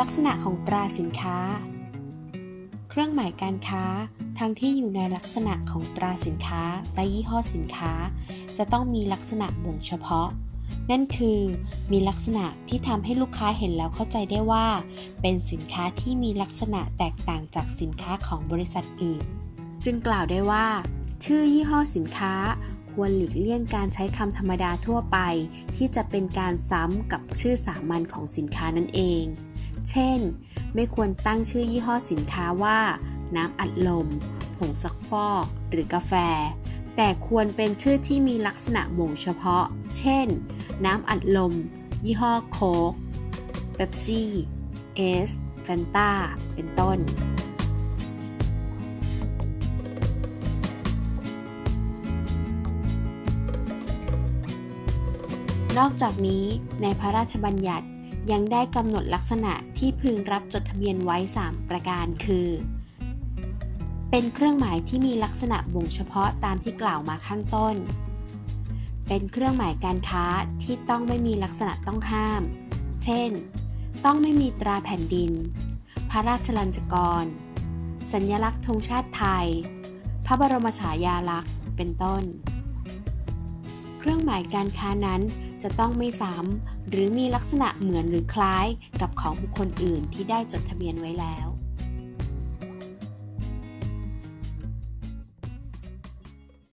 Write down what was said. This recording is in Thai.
ลักษณะของตราสินค้า เครื่องหมายการค้า ทั้งที่อยู่ในลักษณะของตราสินค้าและยี่ห้อสินค้า จะต้องมีลักษณะบ่งเฉพาะ นั่นคือ มีลักษณะที่ทำให้ลูกค้าเห็นแล้วเข้าใจได้ว่า เป็นสินค้าที่มีลักษณะแตกต่างจากสินค้าของบริษัทอื่น จึงกล่าวได้ว่า ชื่อยี่ห้อสินค้าควรหลีกเลี่ยงการใช้คำธรรมดาทั่วไป ที่จะเป็นการซ้ำกับชื่อสามัญของสินค้านั่นเอง เช่น ไม่ควรตั้งชื่อยี่ห้อสินค้าว่า น้ำอัดลม ผงซักฟอก หรือกาแฟ แต่ควรเป็นชื่อที่มีลักษณะบ่งเฉพาะ เช่น น้ำอัดลม ยี่ห้อโค้กเบปซี่ เอส แฟนตาเป็นต้นนอกจากนี้ในพระราชบัญญัติ ยังได้กำหนดลักษณะที่พึงรับจดทะเบียนไว้ 3 ประการคือ เป็นเครื่องหมายที่มีลักษณะบ่งเฉพาะตามที่กล่าวมาข้างต้น เป็นเครื่องหมายการค้าที่ต้องไม่มีลักษณะต้องห้าม เช่น ต้องไม่มีตราแผ่นดิน พระราชลัญจกร สัญลักษณ์ธงชาติไทย พระบรมฉายาลักษณ์ เป็นต้น เครื่องหมายการค้านั้นจะต้องไม่ซ้ำหรือมีลักษณะเหมือนหรือคล้ายกับของบุคคลอื่นที่ได้จดทะเบียนไว้แล้ว